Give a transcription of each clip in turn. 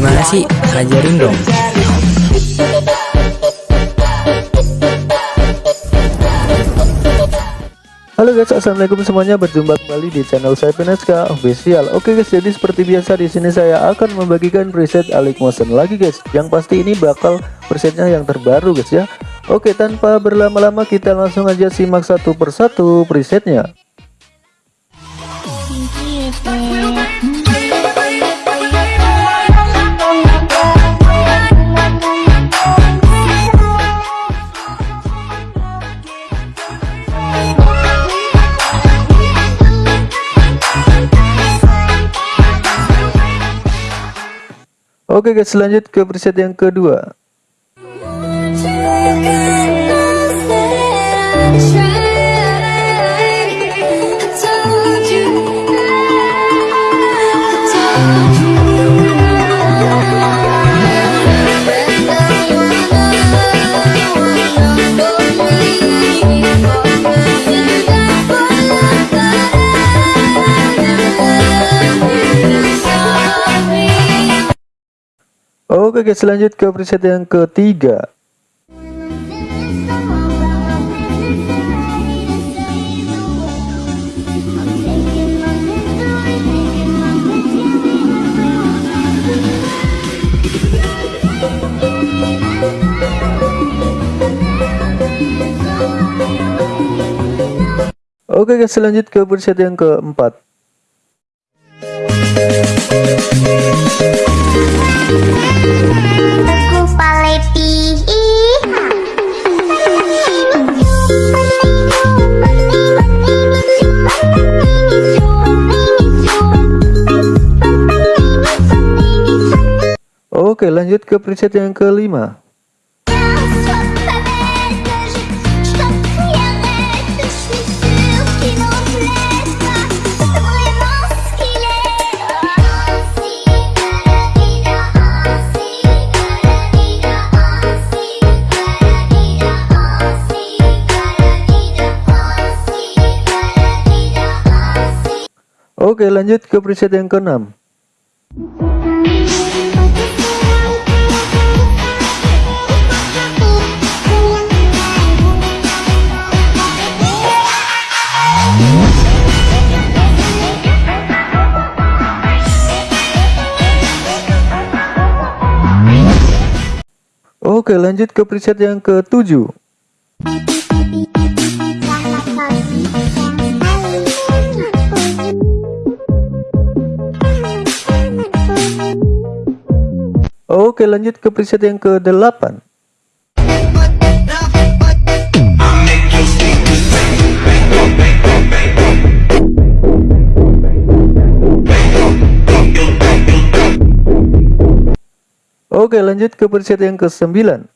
Gimana sih? Ajarin dong. Halo guys, assalamualaikum semuanya. Berjumpa kembali di channel saya Peneska Official. Oke guys, jadi seperti biasa di sini saya akan membagikan preset Alik Motion lagi guys. Yang pasti ini bakal presetnya yang terbaru guys ya. Oke, tanpa berlama-lama kita langsung aja simak satu persatu presetnya. Oke guys, lanjut ke preset yang kedua. Oke guys lanjut ke preset yang ketiga. Oke guys lanjut ke preset yang keempat Oke lanjut ke preset yang kelima Oke lanjut ke preset yang keenam. Oke lanjut ke preset yang ketujuh Oke lanjut ke preset yang ke-8 Oke lanjut ke preset yang ke-9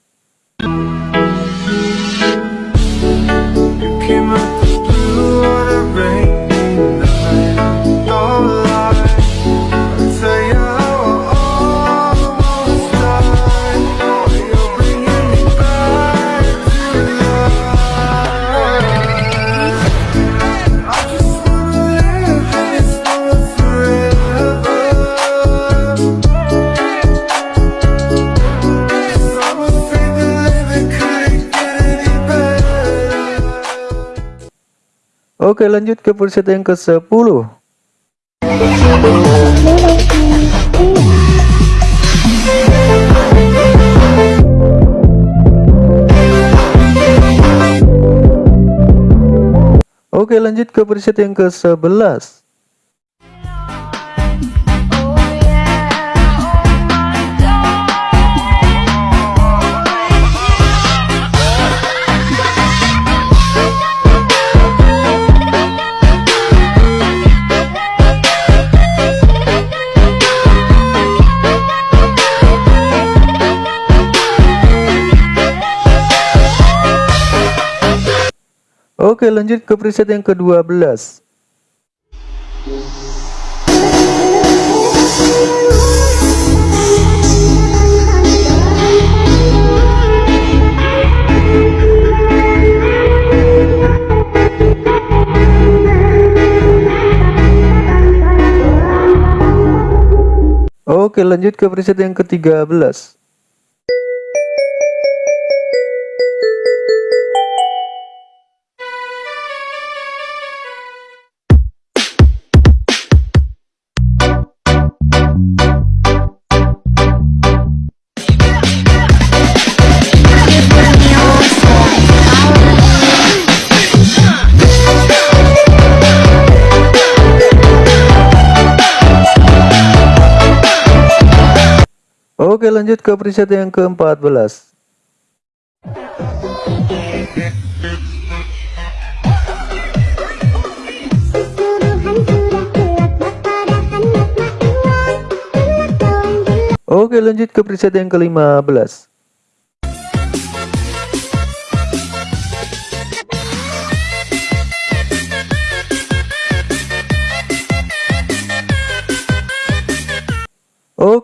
Oke lanjut ke preset yang ke-10 Oke lanjut ke preset yang ke-11 Oke lanjut ke preset yang ke-12 Oke lanjut ke preset yang ke-13 Oke lanjut ke preset yang ke-14 Oke lanjut ke preset yang ke-15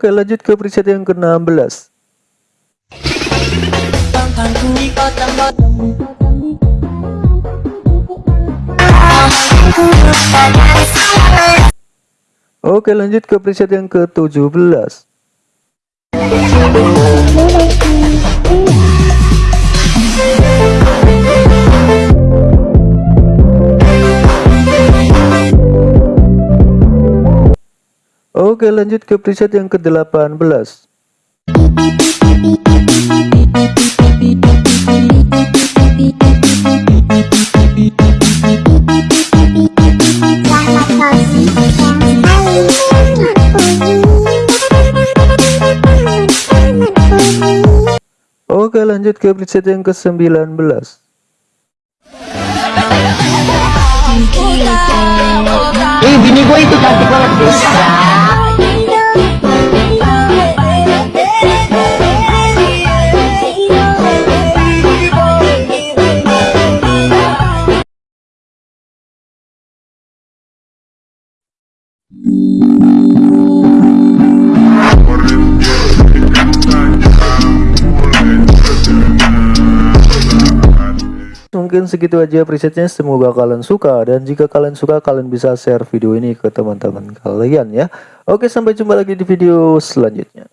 Oke lanjut ke preset yang ke-16 Oke lanjut ke preset yang ke-17 Oke lanjut ke preset yang ke-18 Oke lanjut ke preset yang ke-19 Eh bini gue itu cantik banget guys Mungkin segitu aja presetnya. Semoga kalian suka dan jika kalian suka kalian bisa share video ini ke teman-teman kalian ya. Oke sampai jumpa lagi di video selanjutnya